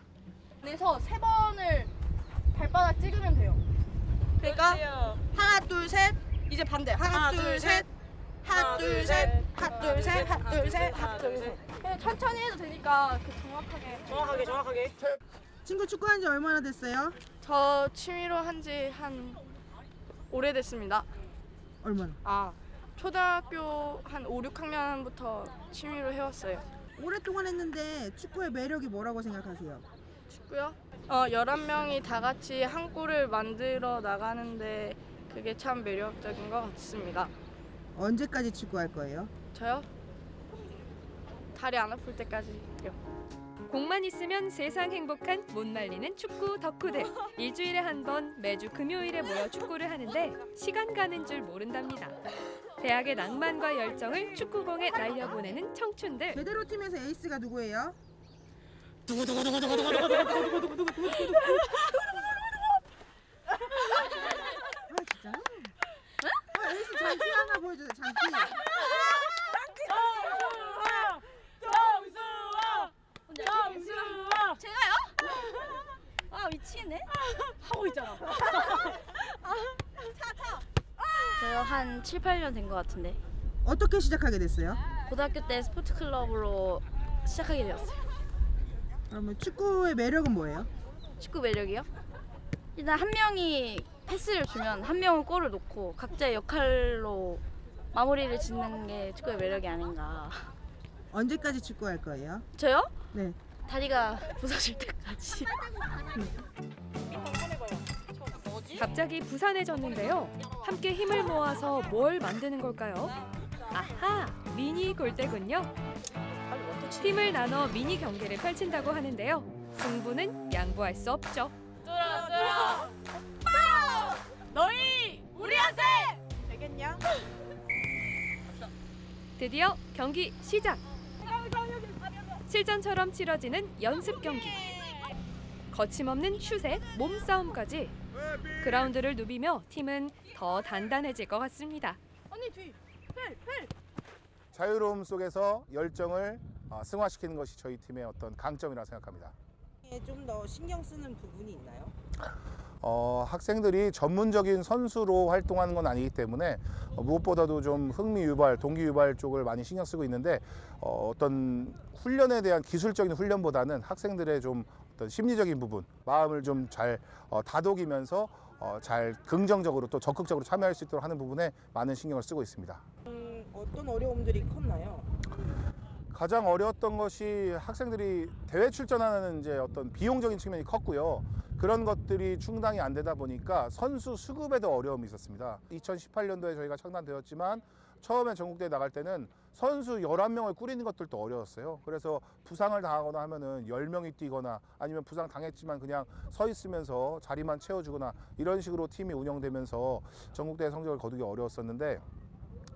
[SPEAKER 28] 그래서 세 번을 발바닥 찍으면 돼요. 그러니까 하나 둘 셋 이제 반대 하나, 둘셋 하나 둘셋 하나 둘셋 하나 둘셋 하나 둘 셋. 그냥 천천히 해도 되니까 그 정확하게 정확하게 정확하게.
[SPEAKER 29] 친구 축구한 지 얼마나 됐어요?
[SPEAKER 28] 저 취미로 한 지 한 오래됐습니다.
[SPEAKER 29] 얼마나?
[SPEAKER 28] 아 초등학교 한 5, 6학년부터 취미로 해왔어요.
[SPEAKER 29] 오랫동안 했는데 축구의 매력이 뭐라고 생각하세요?
[SPEAKER 28] 축구요? 어 11명이 다 같이 한 골을 만들어 나가는데 그게 참 매력적인 것 같습니다.
[SPEAKER 29] 언제까지 축구할 거예요?
[SPEAKER 28] 저요? 다리 안 아플 때까지요.
[SPEAKER 31] 공만 있으면 세상 행복한 못 말리는 축구 덕후들. 일주일에 한 번 매주 금요일에 모여 축구를 하는데 시간 가는 줄 모른답니다. 대학의 낭만과 열정을 축구공에 날려보내는 청춘들.
[SPEAKER 29] 제대로 팀에서 에이스가 누구예요? 아 진짜? 아 에이스 장기 하나 보여주세요 장기
[SPEAKER 28] 제가요? 아 미치겠네. 하고 있잖아. 차 차.
[SPEAKER 32] 저요 한 7, 8년 된 것 같은데
[SPEAKER 29] 어떻게 시작하게 됐어요?
[SPEAKER 32] 고등학교 때 스포츠 클럽으로 시작하게 되었어요.
[SPEAKER 29] 그러면 축구의 매력은 뭐예요?
[SPEAKER 32] 축구 매력이요? 일단 한 명이 패스를 주면 한 명은 골을 넣고 각자의 역할로 마무리를 짓는 게 축구의 매력이 아닌가.
[SPEAKER 29] 언제까지 축구할 거예요?
[SPEAKER 32] 저요?
[SPEAKER 29] 네.
[SPEAKER 32] 다리가 부서질 때까지.
[SPEAKER 31] 갑자기 부산해졌는데요. 함께 힘을 모아서 뭘 만드는 걸까요? 아하, 미니 골대군요. 팀을 나눠 미니 경기를 펼친다고 하는데요. 승부는 양보할 수 없죠.
[SPEAKER 28] 들어 들어. 너희 우리한테 되겠냐?
[SPEAKER 31] 드디어 경기 시작. 실전처럼 치러지는 연습 경기. 거침없는 슛에 몸싸움까지. 그라운드를 누비며 팀은 더 단단해질 것 같습니다.
[SPEAKER 28] 언니 뒤. 펠 펠.
[SPEAKER 26] 자유로움 속에서 열정을 어, 승화시키는 것이 저희 팀의 어떤 강점이라고 생각합니다.
[SPEAKER 29] 좀 더 신경 쓰는 부분이 있나요?
[SPEAKER 26] 어, 학생들이 전문적인 선수로 활동하는 건 아니기 때문에 어, 무엇보다도 좀 흥미 유발, 동기 유발 쪽을 많이 신경 쓰고 있는데 어, 어떤 훈련에 대한 기술적인 훈련보다는 학생들의 좀 어떤 심리적인 부분, 마음을 좀 잘 어, 다독이면서 어, 잘 긍정적으로 또 적극적으로 참여할 수 있도록 하는 부분에 많은 신경을 쓰고 있습니다.
[SPEAKER 29] 음, 어떤 어려움들이 컸나요?
[SPEAKER 26] 가장 어려웠던 것이 학생들이 대회 출전하는 이제 어떤 비용적인 측면이 컸고요. 그런 것들이 충당이 안 되다 보니까 선수 수급에도 어려움이 있었습니다. 2018년도에 저희가 창단되었지만 처음에 전국대회 나갈 때는 선수 11명을 꾸리는 것들도 어려웠어요. 그래서 부상을 당하거나 하면은 10명이 뛰거나 아니면 부상 당했지만 그냥 서 있으면서 자리만 채워주거나 이런 식으로 팀이 운영되면서 전국대회 성적을 거두기 어려웠었는데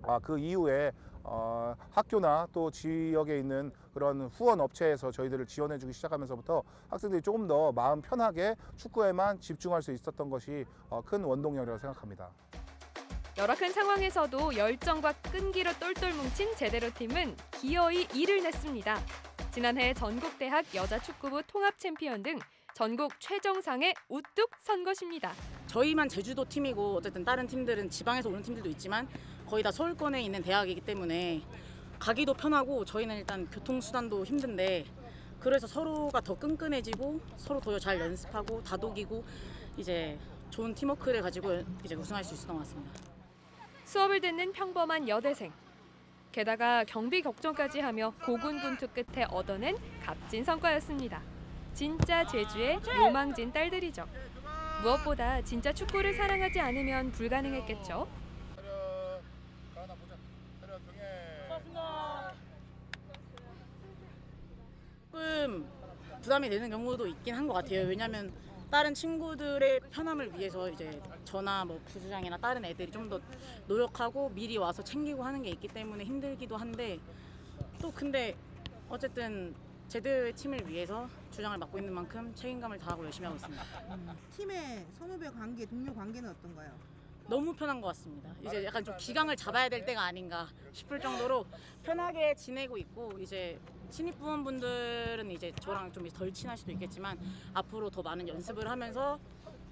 [SPEAKER 26] 아, 그 이후에 어, 학교나 또 지역에 있는 그런 후원 업체에서 저희들을 지원해 주기 시작하면서부터 학생들이 조금 더 마음 편하게 축구에만 집중할 수 있었던 것이 어, 큰 원동력이라고 생각합니다.
[SPEAKER 31] 열악한 상황에서도 열정과 끈기로 똘똘 뭉친 제대로 팀은 기어이 이를 냈습니다. 지난해 전국대학 여자축구부 통합 챔피언 등 전국 최정상에 우뚝 선 것입니다.
[SPEAKER 33] 저희만 제주도 팀이고 어쨌든 다른 팀들은 지방에서 오는 팀들도 있지만 거의 다 서울권에 있는 대학이기 때문에 가기도 편하고 저희는 일단 교통수단도 힘든데 그래서 서로가 더 끈끈해지고 서로 더 잘 연습하고 다독이고 이제 좋은 팀워크를 가지고 이제 우승할 수 있었던 것 같습니다.
[SPEAKER 31] 수업을 듣는 평범한 여대생.
[SPEAKER 19] 게다가 경비 격전까지 하며 고군분투 끝에 얻어낸 값진 성과였습니다. 진짜 제주의 요망진 딸들이죠. 무엇보다 진짜 축구를 사랑하지 않으면 불가능했겠죠.
[SPEAKER 33] 조금 부담이 되는 경우도 있긴 한 것 같아요. 왜냐하면 다른 친구들의 편함을 위해서 이제 저나 뭐 부주장이나 다른 애들이 좀 더 노력하고 미리 와서 챙기고 하는 게 있기 때문에 힘들기도 한데 또 근데 어쨌든 제대의 팀을 위해서 주장을 맡고 있는 만큼 책임감을 다하고 열심히 하고 있습니다.
[SPEAKER 29] 팀의 선후배 관계, 동료 관계는 어떤가요?
[SPEAKER 33] 너무 편한 것 같습니다. 이제 약간 좀 기강을 잡아야 될 때가 아닌가 싶을 정도로 편하게 지내고 있고 이제 신입 부원분들은 이제 저랑 좀 덜 친할 수도 있겠지만 앞으로 더 많은 연습을 하면서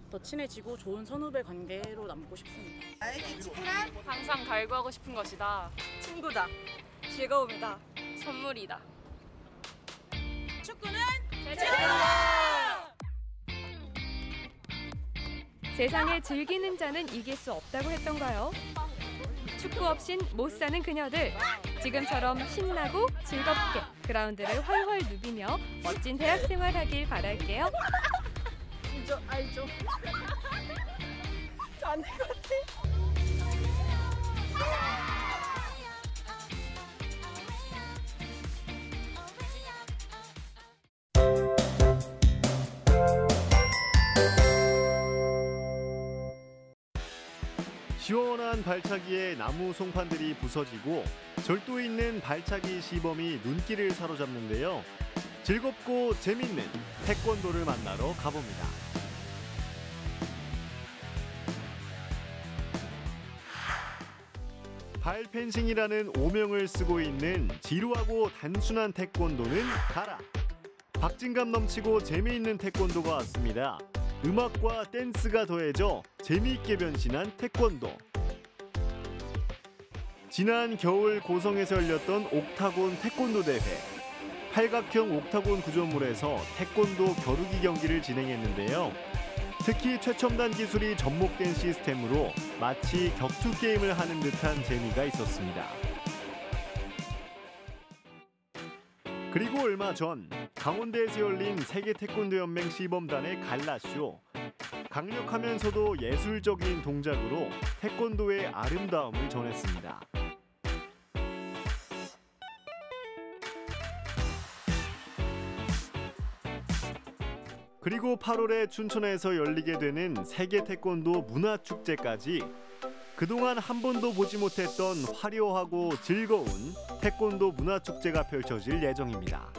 [SPEAKER 33] 더 친해지고 좋은 선후배 관계로 남고 싶습니다.
[SPEAKER 28] 나에게 축구란 항상 갈구하고 싶은 것이다. 친구다. 즐거움이다. 선물이다. 축구는 제주다.
[SPEAKER 19] 세상에 즐기는 자는 이길 수 없다고 했던가요? 축구 없인 못 사는 그녀들. 지금처럼 신나고 즐겁게 그라운드를 훨훨 누비며 멋진 대학 생활 하길 바랄게요.
[SPEAKER 28] 알죠, 알죠. 저안될것 같아.
[SPEAKER 34] 시원한 발차기에 나무 송판들이 부서지고 절도 있는 발차기 시범이 눈길을 사로잡는데요. 즐겁고 재밌는 태권도를 만나러 가봅니다. 발펜싱이라는 오명을 쓰고 있는 지루하고 단순한 태권도는 가라. 박진감 넘치고 재미있는 태권도가 왔습니다. 음악과 댄스가 더해져 재미있게 변신한 태권도. 지난 겨울 고성에서 열렸던 옥타곤 태권도 대회. 팔각형 옥타곤 구조물에서 태권도 겨루기 경기를 진행했는데요. 특히 최첨단 기술이 접목된 시스템으로 마치 격투 게임을 하는 듯한 재미가 있었습니다. 그리고 얼마 전 강원대에서 열린 세계 태권도 연맹 시범단의 갈라쇼. 강력하면서도 예술적인 동작으로 태권도의 아름다움을 전했습니다. 그리고 8월에 춘천에서 열리게 되는 세계 태권도 문화 축제까지 그동안 한 번도 보지 못했던 화려하고 즐거운 태권도 문화 축제가 펼쳐질 예정입니다.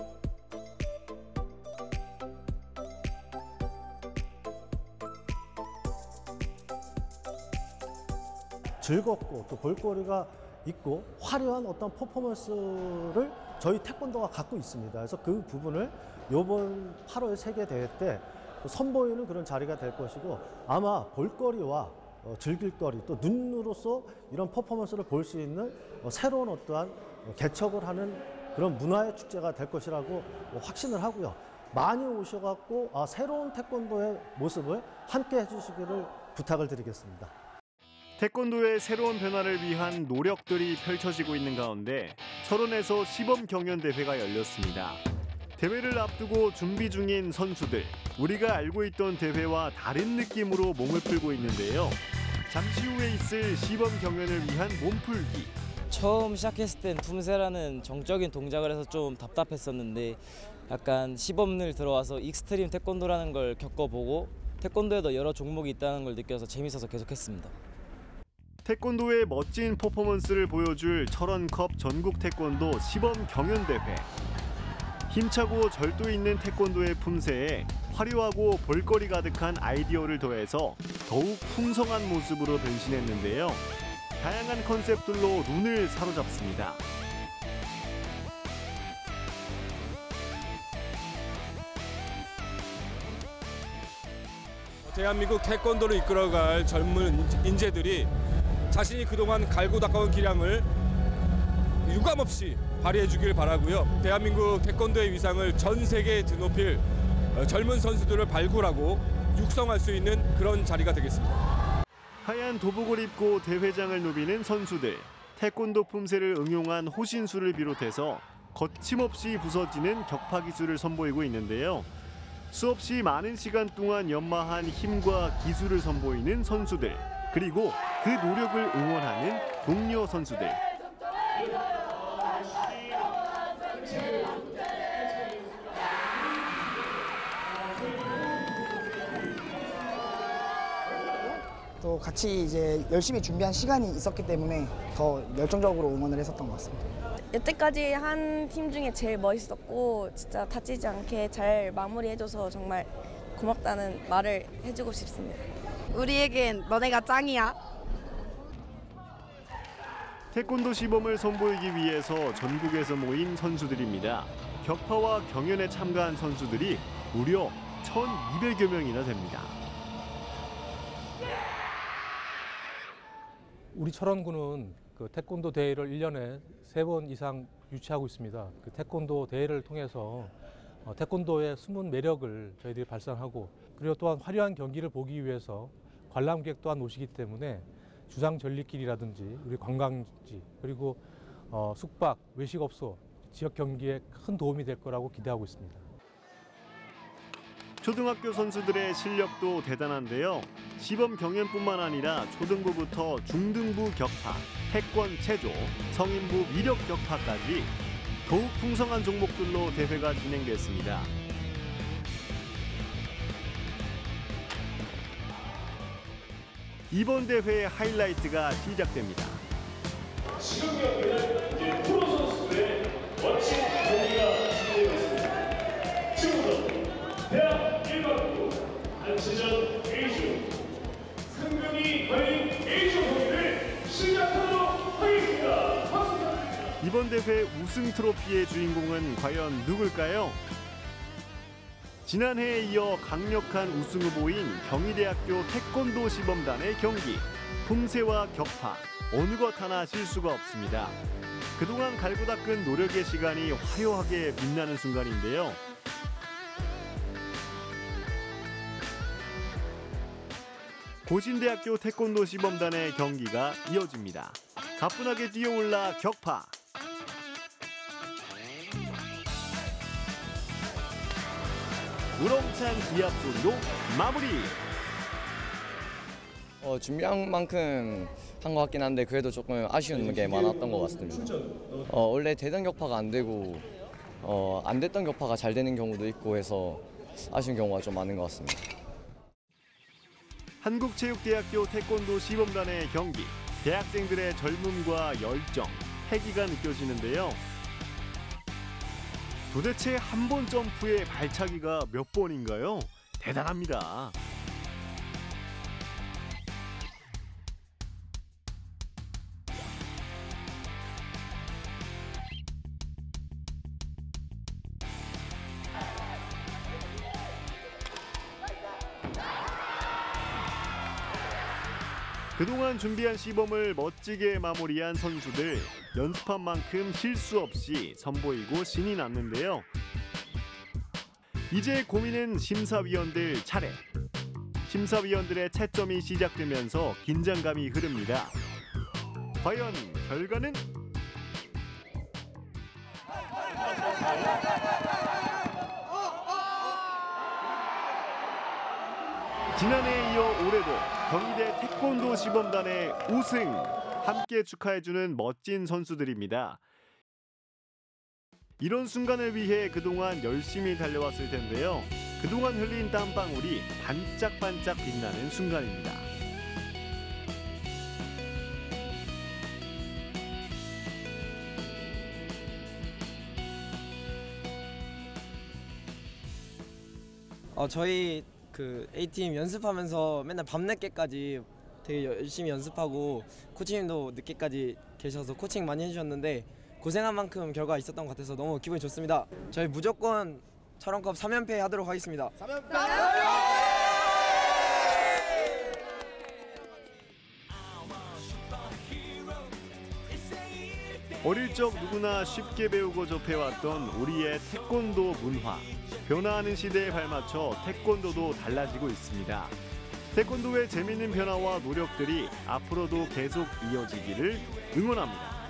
[SPEAKER 35] 즐겁고 또 볼거리가 있고 화려한 어떤 퍼포먼스를 저희 태권도가 갖고 있습니다. 그래서 그 부분을 이번 8월 세계 대회 때 선보이는 그런 자리가 될 것이고 아마 볼거리와 어, 즐길거리 또 눈으로서 이런 퍼포먼스를 볼 수 있는 어, 새로운 어떠한 개척을 하는 그런 문화의 축제가 될 것이라고 확신을 하고요. 많이 오셔갖고 아, 새로운 태권도의 모습을 함께 해주시기를 부탁을 드리겠습니다.
[SPEAKER 34] 태권도의 새로운 변화를 위한 노력들이 펼쳐지고 있는 가운데 철원에서 시범 경연 대회가 열렸습니다. 대회를 앞두고 준비 중인 선수들, 우리가 알고 있던 대회와 다른 느낌으로 몸을 풀고 있는데요. 잠시 후에 있을 시범 경연을 위한 몸풀기.
[SPEAKER 36] 처음 시작했을 땐 품새라는 정적인 동작을 해서 좀 답답했었는데 약간 시범을 들어와서 extreme 태권도라는 걸 겪어보고 태권도에도 여러 종목이 있다는 걸 느껴서 재밌어서 계속했습니다.
[SPEAKER 34] 태권도의 멋진 퍼포먼스를 보여줄 철원컵 전국 태권도 시범 경연 대회. 힘차고 절도 있는 태권도의 품새에 화려하고 볼거리 가득한 아이디어를 더해서 더욱 풍성한 모습으로 변신했는데요. 다양한 컨셉들로 눈을 사로잡습니다.
[SPEAKER 37] 대한민국 태권도를 이끌어갈 젊은 인재들이 자신이 그동안 갈고 닦아온 기량을 유감없이 발휘해 주길 바라고요. 대한민국 태권도의 위상을 전 세계에 드높일 어, 젊은 선수들을 발굴하고 육성할 수 있는 그런 자리가 되겠습니다.
[SPEAKER 34] 하얀 도복을 입고 대회장을 누비는 선수들. 태권도 품새를 응용한 호신술을 비롯해서 거침없이 부서지는 격파 기술을 선보이고 있는데요. 수없이 많은 시간 동안 연마한 힘과 기술을 선보이는 선수들 그리고 그 노력을 응원하는 동료 선수들
[SPEAKER 38] 또 같이 이제 열심히 준비한 시간이 있었기 때문에 더 열정적으로 응원을 했었던 것 같습니다.
[SPEAKER 39] 여태까지 한 팀 중에 제일 멋있었고 진짜 다치지 않게 잘 마무리해줘서 정말 고맙다는 말을 해주고 싶습니다.
[SPEAKER 28] 우리에겐 너네가 짱이야.
[SPEAKER 34] 태권도 시범을 선보이기 위해서 전국에서 모인 선수들입니다. 격파와 경연에 참가한 선수들이 무려 1,200여 명이나 됩니다.
[SPEAKER 40] 우리 철원구는 그 태권도 대회를 1년에 세번 이상 유치하고 있습니다. 그 태권도 대회를 통해서 어, 태권도의 숨은 매력을 저희들이 발산하고 그리고 또한 화려한 경기를 보기 위해서 관람객 또한 오시기 때문에 주상 전리길이라든지 우리 관광지 그리고 어, 숙박, 외식업소, 지역 경기에 큰 도움이 될 거라고 기대하고 있습니다.
[SPEAKER 34] 초등학교 선수들의 실력도 대단한데요. 시범 경연뿐만 아니라 초등부부터 중등부 격파, 태권 체조, 성인부 위력 격파까지 더욱 풍성한 종목들로 대회가 진행됐습니다. 이번 대회의 하이라이트가 시작됩니다.
[SPEAKER 41] 지금 경기는 이제 프로 선수들의 멋진
[SPEAKER 34] 이번 대회 우승 트로피의 주인공은 과연 누굴까요? 지난해에 이어 강력한 우승 후보인 경희대학교 태권도 시범단의 경기. 품새와 격파, 어느 것 하나 실수가 없습니다. 그동안 갈고 닦은 노력의 시간이 화려하게 빛나는 순간인데요. 고신대학교 태권도 시범단의 경기가 이어집니다. 가뿐하게 뛰어올라 격파. 우렁찬 기합 소리로 마무리.
[SPEAKER 42] 어, 준비한 만큼 한 것 같긴 한데 그래도 조금 아쉬운 게 많았던 것 같습니다. 어, 원래 되던 격파가 안 되고 어, 안 됐던 격파가 잘 되는 경우도 있고 해서 아쉬운 경우가 좀 많은 것 같습니다.
[SPEAKER 34] 한국체육대학교 태권도 시범단의 경기. 대학생들의 젊음과 열정, 패기가 느껴지는데요. 도대체 한 번 점프의 발차기가 몇 번인가요? 대단합니다. 그동안 준비한 시범을 멋지게 마무리한 선수들 연습한 만큼 실수 없이 선보이고 신이 났는데요. 이제 고민은 심사위원들 차례. 심사위원들의 채점이 시작되면서 긴장감이 흐릅니다. 과연 결과는? 지난해에 이어 올해도 경희대 태권도 시범단의 우승 함께 축하해주는 멋진 선수들입니다. 이런 순간을 위해 그동안 열심히 달려왔을 텐데요. 그동안 흘린 땀방울이 반짝반짝 빛나는 순간입니다.
[SPEAKER 36] 어, 저희 그 A팀 연습하면서 맨날 밤늦게까지 되게 열심히 연습하고 코치님도 늦게까지 계셔서 코칭 많이 해주셨는데 고생한 만큼 결과 있었던 것 같아서 너무 기분이 좋습니다. 저희 무조건 철원컵 3연패 하도록 하겠습니다.
[SPEAKER 34] 어릴 적 누구나 쉽게 배우고 접해왔던 우리의 태권도 문화. 변화하는 시대에 발맞춰 태권도도 달라지고 있습니다. 태권도의 재미있는 변화와 노력들이 앞으로도 계속 이어지기를 응원합니다.